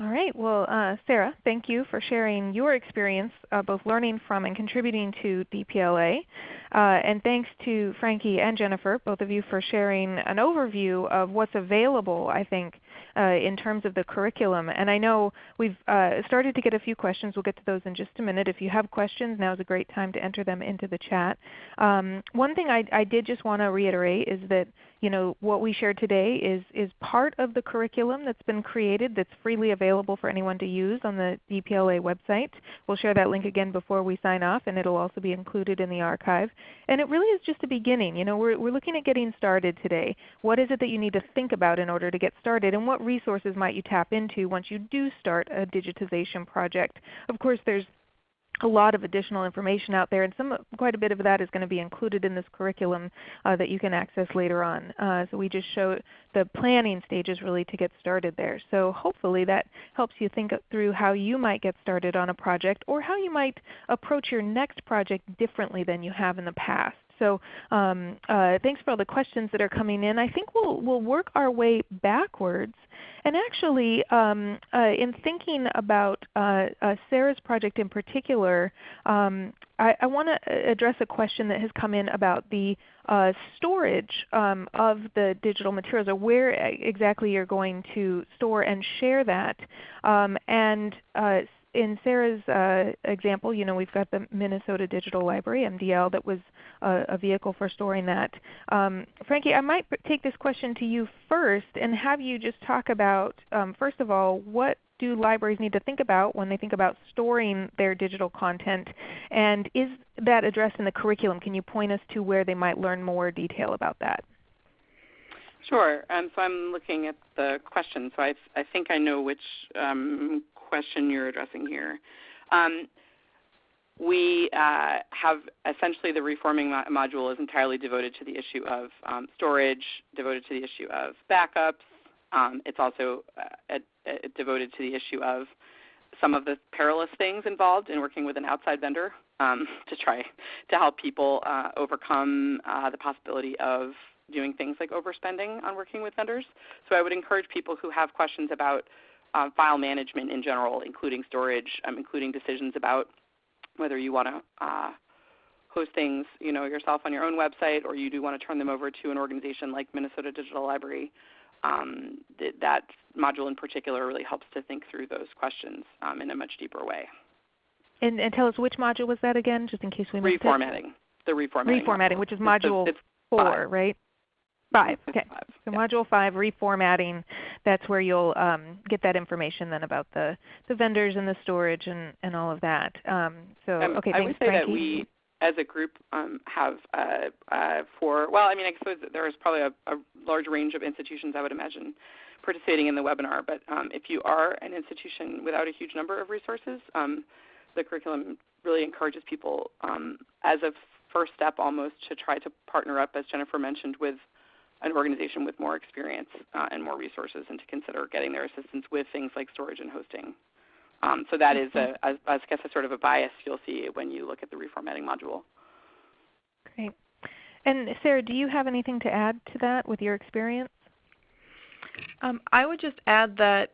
All right. Well, uh, Sarah, thank you for sharing your experience uh, both learning from and contributing to DPLA. Uh, and thanks to Franky and Jennifer, both of you, for sharing an overview of what's available, I think, uh, in terms of the curriculum. And I know we've uh, started to get a few questions. We'll get to those in just a minute. If you have questions, now is a great time to enter them into the chat. Um, one thing I, I did just want to reiterate is that you know, what we shared today is, is part of the curriculum that's been created that's freely available for anyone to use on the DPLA website. We'll share that link again before we sign off and it will also be included in the archive. And it really is just a beginning. You know, we're, we're looking at getting started today. What is it that you need to think about in order to get started and what resources might you tap into once you do start a digitization project? Of course there's a lot of additional information out there, and some, quite a bit of that is going to be included in this curriculum uh, that you can access later on. Uh, so we just show the planning stages really to get started there. So hopefully that helps you think through how you might get started on a project or how you might approach your next project differently than you have in the past. So um, uh, thanks for all the questions that are coming in. I think we'll, we'll work our way backwards and actually, um, uh, in thinking about uh, uh, Sarah's project in particular, um, I, I want to address a question that has come in about the uh, storage um, of the digital materials, or where exactly you're going to store and share that. Um, and uh, in Sarah's uh, example, you know, we've got the Minnesota Digital Library, MDL, that was a, a vehicle for storing that. Um, Franky, I might take this question to you first and have you just talk about, um, first of all, what do libraries need to think about when they think about storing their digital content? And is that addressed in the curriculum? Can you point us to where they might learn more detail about that? Sure. Um, so I'm looking at the question. So I, I think I know which um, question you're addressing here. Um, we uh, have essentially the reforming mo module is entirely devoted to the issue of um, storage, devoted to the issue of backups. Um, it's also uh, devoted to the issue of some of the perilous things involved in working with an outside vendor um, to try to help people uh, overcome uh, the possibility of doing things like overspending on working with vendors. So I would encourage people who have questions about um, file management in general, including storage, um, including decisions about whether you want to uh, host things you know, yourself on your own website or you do want to turn them over to an organization like Minnesota Digital Library. Um, th that module in particular really helps to think through those questions um, in a much deeper way. And, and, tell us which module was that again, just in case we missed reformatting. it? The reformatting. Reformatting, which is module it's, it's 4, five. right? Five. Okay. Five. So yeah. Module 5, reformatting, that's where you'll um, get that information then about the, the vendors and the storage and, and all of that. Um, so um, okay, I thanks, would say Franky. that we, as a group, um, have uh, uh, for well, I mean, I suppose there is probably a, a, large range of institutions I would imagine participating in the webinar. But um, if you are an institution without a huge number of resources, um, the curriculum really encourages people um, as a first step almost to try to partner up, as Jennifer mentioned, with an organization with more experience uh, and more resources and to consider getting their assistance with things like storage and hosting. Um, so that is, a, I guess, a sort of a bias you'll see when you look at the reformatting module. Great. And Sarah, do you have anything to add to that with your experience? Um, I would just add that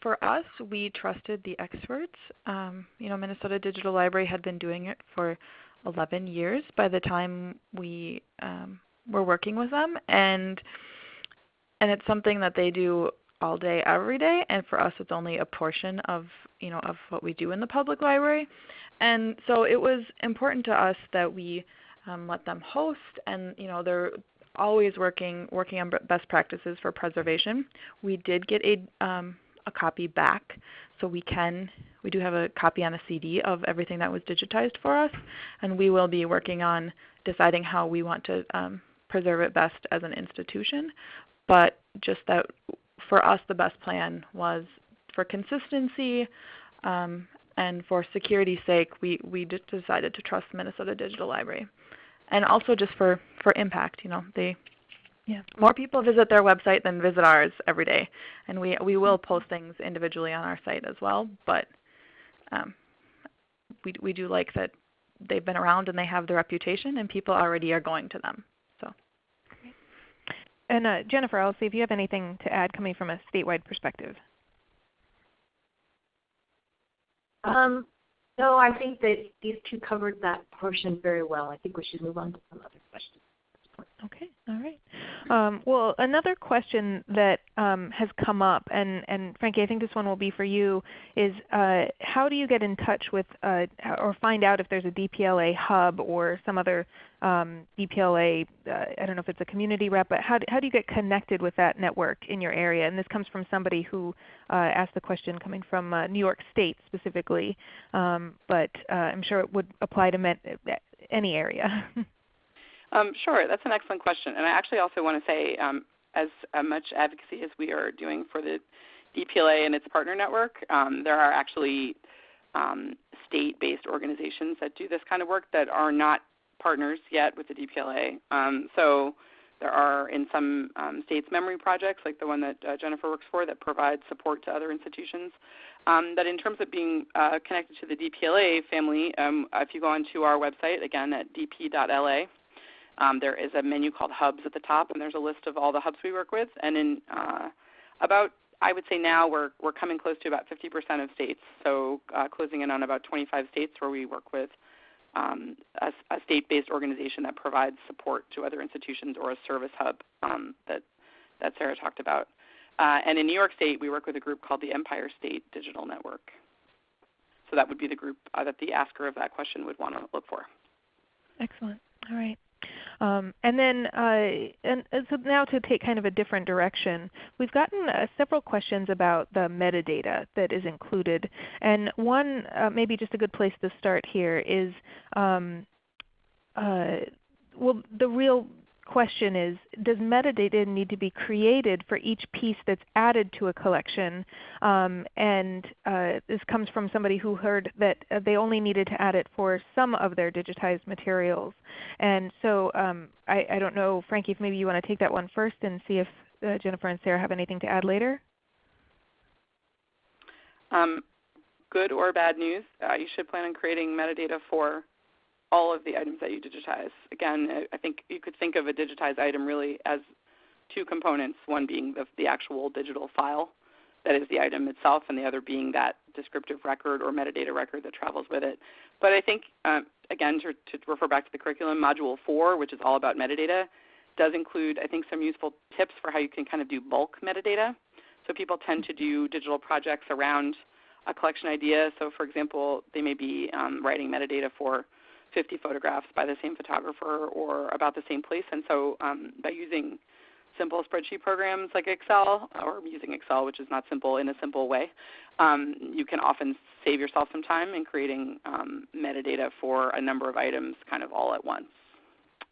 for us, we trusted the experts. Um, you know, Minnesota Digital Library had been doing it for 11 years by the time we um, we're working with them and and it's something that they do all day every day and for us it's only a portion of you know of what we do in the public library. And so it was important to us that we um, let them host and you know they're always working working on best practices for preservation. We did get a um, a copy back so we can we do have a copy on a CD of everything that was digitized for us and we will be working on deciding how we want to um, preserve it best as an institution, but just that for us the best plan was for consistency um, and for security's sake, we, we just decided to trust Minnesota Digital Library. And also just for, for impact, you know, they yeah. More people visit their website than visit ours every day, and we we will post things individually on our site as well. But um, we we do like that they've been around and they have the reputation, and people already are going to them. And uh, Jennifer, I'll see if you have anything to add coming from a statewide perspective. Um, no, I think that these two covered that portion very well. I think we should move on to some other. All right. Um, well, another question that um, has come up, and, and Franky, I think this one will be for you, is uh, how do you get in touch with uh, or find out if there's a DPLA hub or some other um, DPLA, uh, I don't know if it's a community rep, but how do, how do you get connected with that network in your area? And this comes from somebody who uh, asked the question coming from uh, New York State specifically, um, but uh, I'm sure it would apply to any area. Um, sure, that's an excellent question. And I actually also want to say, um, as uh, much advocacy as we are doing for the DPLA and its partner network, um, there are actually um, state-based organizations that do this kind of work that are not partners yet with the DPLA. Um, so there are in some um, states memory projects, like the one that uh, Jennifer works for, that provide support to other institutions. That in terms of being uh, connected to the DPLA family, if you go onto our website, again at dp.la, um, there is a menu called Hubs at the top, and there's a list of all the hubs we work with. And in uh, about, I would say now we're we're coming close to about 50% of states, so uh, closing in on about 25 states where we work with um, a, a state-based organization that provides support to other institutions or a service hub um, that that Sarah talked about. Uh, and in New York State, we work with a group called the Empire State Digital Network. So that would be the group uh, that the asker of that question would want to look for. Excellent. All right. Um, and then, uh, and, so now to take kind of a different direction, we've gotten uh, several questions about the metadata that is included. And one, uh, maybe just a good place to start here is, um, uh, well, the real question is, does metadata need to be created for each piece that's added to a collection? Um, and uh, this comes from somebody who heard that uh, they only needed to add it for some of their digitized materials. And so um, I, I, don't know, Franky, if maybe you want to take that one first and see if uh, Jennifer and Sarah have anything to add later. Um, good or bad news, uh, you should plan on creating metadata for all of the items that you digitize. Again, I think you could think of a digitized item really as two components, one being the, the actual digital file that is the item itself, and the other being that descriptive record or metadata record that travels with it. But I think, um, again, to, to, refer back to the curriculum, Module 4, which is all about metadata, does include, I think, some useful tips for how you can kind of do bulk metadata. So people tend to do digital projects around a collection idea. So for example, they may be um, writing metadata for 50 photographs by the same photographer or about the same place. And so um, by using simple spreadsheet programs like Excel, or using Excel, which is not simple in a simple way, um, you can often save yourself some time in creating um, metadata for a number of items kind of all at once.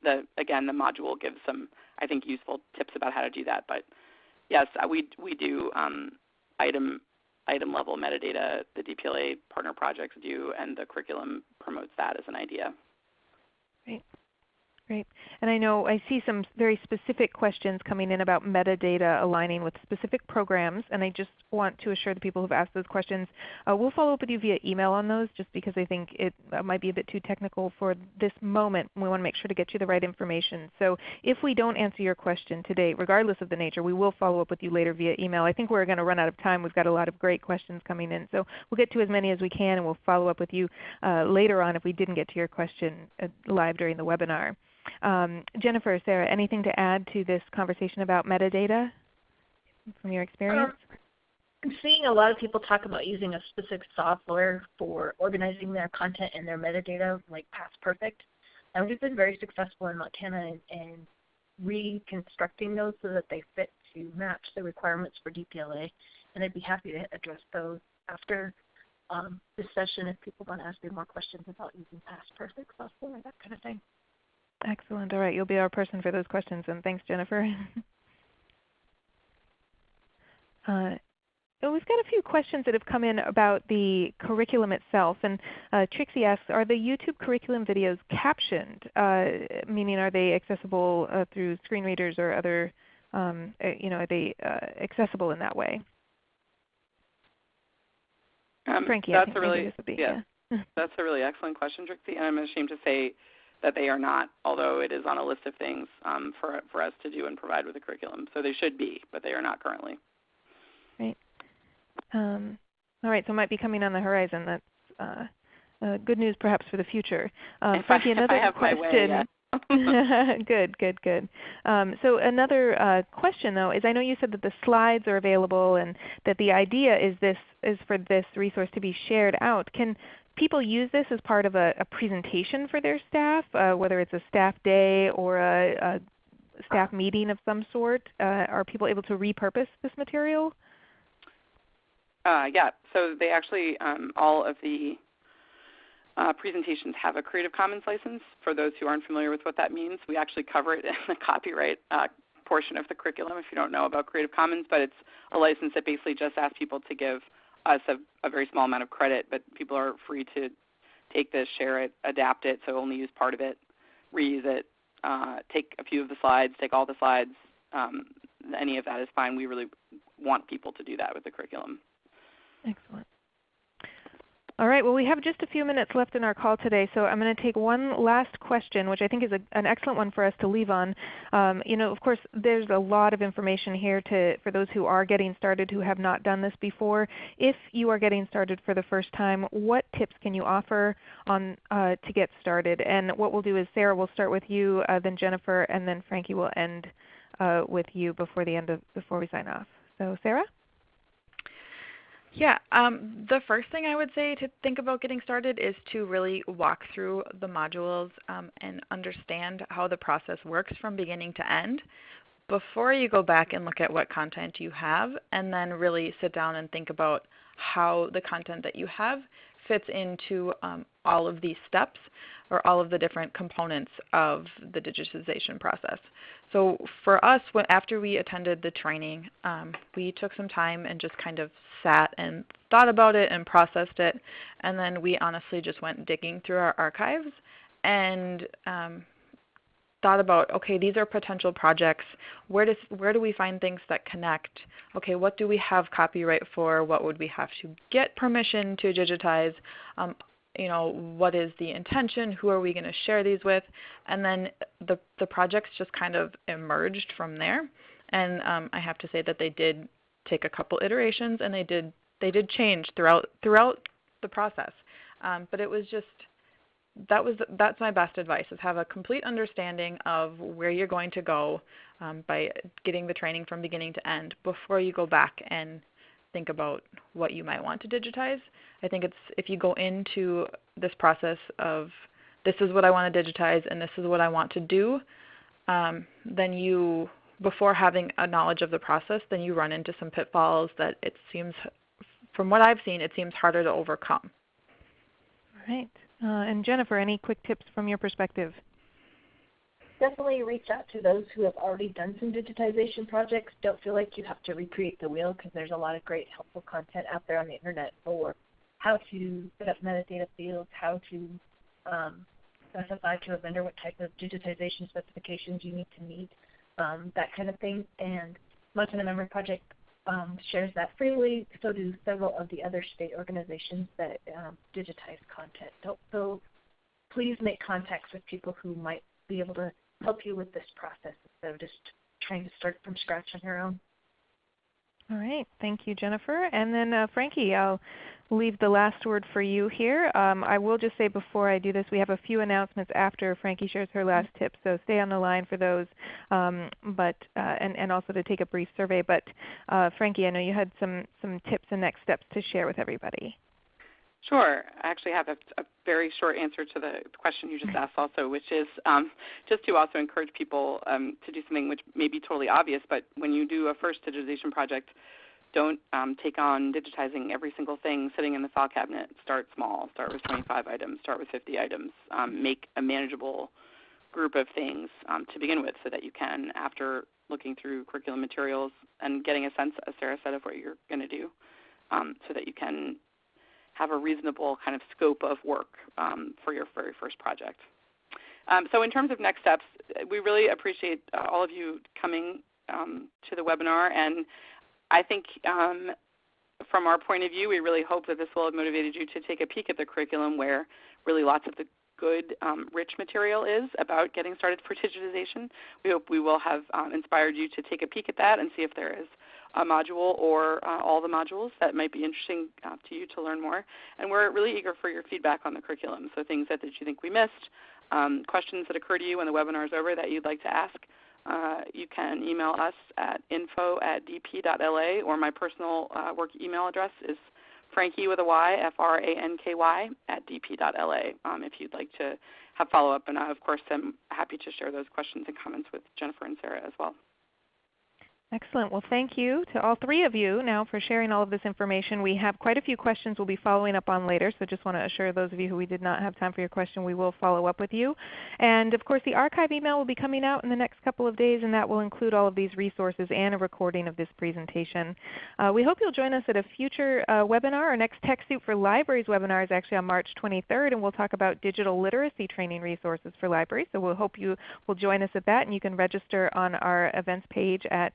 The, again, the module gives some, I think, useful tips about how to do that. But yes, we, we do um, item item level metadata the DPLA partner projects do, and the curriculum promotes that as an idea. Great. Great. And I know I see some very specific questions coming in about metadata aligning with specific programs, and I just want to assure the people who have asked those questions, uh, we'll follow up with you via email on those just because I think it uh, might be a bit too technical for this moment. We want to make sure to get you the right information. So if we don't answer your question today, regardless of the nature, we will follow up with you later via email. I think we're going to run out of time. We've got a lot of great questions coming in. So we'll get to as many as we can, and we'll follow up with you uh, later on if we didn't get to your question uh, live during the webinar. Um, Jennifer, Sarah, anything to add to this conversation about metadata from your experience? Um, I'm seeing a lot of people talk about using a specific software for organizing their content and their metadata, like Past Perfect. And we've been very successful in Montana in, in reconstructing those so that they fit to match the requirements for DPLA. And I'd be happy to address those after um, this session if people want to ask me more questions about using Past Perfect software, that kind of thing. Excellent. All right, you'll be our person for those questions, and thanks, Jennifer. uh, we've got a few questions that have come in about the curriculum itself. And uh, Trixie asks, are the YouTube curriculum videos captioned? Uh, meaning are they accessible uh, through screen readers or other, um, uh, you know, are they uh, accessible in that way? Um, Franky, that's a really, be, yeah, yeah. that's a really excellent question, Trixie. And I'm ashamed to say that they are not, although it is on a list of things um, for, for us to do and provide with the curriculum. So they should be, but they are not currently. Great. Um, all right, so it might be coming on the horizon. That's uh, uh, good news perhaps for the future. Um, Franky, I, another question. Way, yeah. good, good, good. Um, so another uh, question though is I know you said that the slides are available and that the idea is this is for this resource to be shared out. Can people use this as part of a, a presentation for their staff, uh, whether it's a staff day or a, a staff meeting of some sort? Uh, are people able to repurpose this material? Uh, yeah, so they actually, um, all of the uh, presentations have a Creative Commons license. For those who aren't familiar with what that means, we actually cover it in the copyright uh, portion of the curriculum if you don't know about Creative Commons, but it's a license that basically just asks people to give us a, a very small amount of credit, but people are free to take this, share it, adapt it, so only use part of it, reuse it, uh, take a few of the slides, take all the slides. Um, any of that is fine. We really want people to do that with the curriculum. Excellent. All right, well we have just a few minutes left in our call today, so I'm going to take one last question, which I think is a, an excellent one for us to leave on. Um, you know, of course, there's a lot of information here to, for those who are getting started who have not done this before. If you are getting started for the first time, what tips can you offer on uh, to get started? And what we'll do is Sarah will start with you, uh, then Jennifer, and then Franky will end uh, with you before the end of before we sign off. So Sarah. Yeah, um, the first thing I would say to think about getting started is to really walk through the modules um, and understand how the process works from beginning to end before you go back and look at what content you have and then really sit down and think about how the content that you have fits into um, all of these steps or all of the different components of the digitization process. So for us, after we attended the training, um, we took some time and just kind of sat and thought about it and processed it, and then we honestly just went digging through our archives and um, thought about, okay, these are potential projects. Where, does, where do we find things that connect? Okay, what do we have copyright for? What would we have to get permission to digitize? Um, you know, what is the intention? Who are we going to share these with? And then the, the projects just kind of emerged from there. And um, I have to say that they did take a couple iterations and they did they did change throughout throughout the process. Um, but it was just that was that's my best advice is have a complete understanding of where you're going to go um, by getting the training from beginning to end before you go back and think about what you might want to digitize. I think it's if you go into this process of this is what I want to digitize and this is what I want to do, um, then you before having a knowledge of the process, then you run into some pitfalls that it seems, from what I've seen, it seems harder to overcome. All right. Uh, and Jennifer, any quick tips from your perspective? Definitely reach out to those who have already done some digitization projects. Don't feel like you have to recreate the wheel because there's a lot of great helpful content out there on the internet for how to set up metadata fields, how to um, specify to a vendor what type of digitization specifications you need to meet, um, that kind of thing. And Montana Memory Project um, shares that freely. So do several of the other state organizations that um, digitize content. Don't, so please make contacts with people who might be able to help you with this process instead of just trying to start from scratch on your own. All right. Thank you, Jennifer. And then uh, Franky, I'll leave the last word for you here. Um, I will just say before I do this, we have a few announcements after Franky shares her last tip, so stay on the line for those, um, but uh, and, and also to take a brief survey. But uh, Franky, I know you had some, some tips and next steps to share with everybody. Sure. I actually have a, a, very short answer to the question you just asked also, which is um, just to also encourage people um, to do something which may be totally obvious, but when you do a first digitization project, don't um, take on digitizing every single thing sitting in the file cabinet. Start small. Start with 25 items. Start with 50 items. Um, make a manageable group of things um, to begin with so that you can, after looking through curriculum materials and getting a sense, as Sarah said, of what you're going to do, um, so that you can have a reasonable kind of scope of work um, for your very first project. Um, so in terms of next steps, we really appreciate uh, all of you coming um, to the webinar. And I think um, from our point of view, we really hope that this will have motivated you to take a peek at the curriculum where really lots of the good, um, rich material is about getting started for digitization. We hope we will have um, inspired you to take a peek at that and see if there is a module or uh, all the modules that might be interesting uh, to you to learn more. And we're really eager for your feedback on the curriculum, so things that, that you think we missed, um, questions that occur to you when the webinar is over that you'd like to ask. Uh, you can email us at info at dp.la or my personal uh, work email address is franky with a Y, F-R-A-N-K-Y, at dp.la um, if you'd like to have follow-up. And I, of course, I'm happy to share those questions and comments with Jennifer and Sarah as well. Excellent. Well, thank you to all three of you now for sharing all of this information. We have quite a few questions we'll be following up on later, so just want to assure those of you who we did not have time for your question, we will follow up with you. And of course, the archive email will be coming out in the next couple of days, and that will include all of these resources and a recording of this presentation. Uh, we hope you'll join us at a future uh, webinar. Our next TechSoup for Libraries webinar is actually on March 23rd, and we'll talk about digital literacy training resources for libraries. So we'll hope you will join us at that, and you can register on our events page at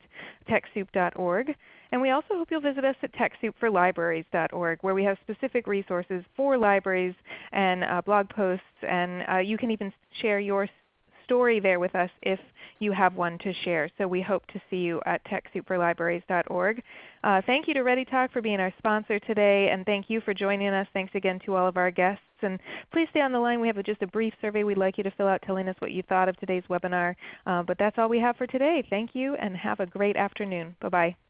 TechSoup.org. And we also hope you'll visit us at TechSoupForLibraries.org where we have specific resources for libraries and uh, blog posts. And uh, you can even share your story there with us if you have one to share. So we hope to see you at TechSoupForLibraries.org. Uh, thank you to ReadyTalk for being our sponsor today, and thank you for joining us. Thanks again to all of our guests. And please stay on the line. We have just a brief survey we'd like you to fill out telling us what you thought of today's webinar. Uh, but that's all we have for today. Thank you and have a great afternoon. Bye-bye.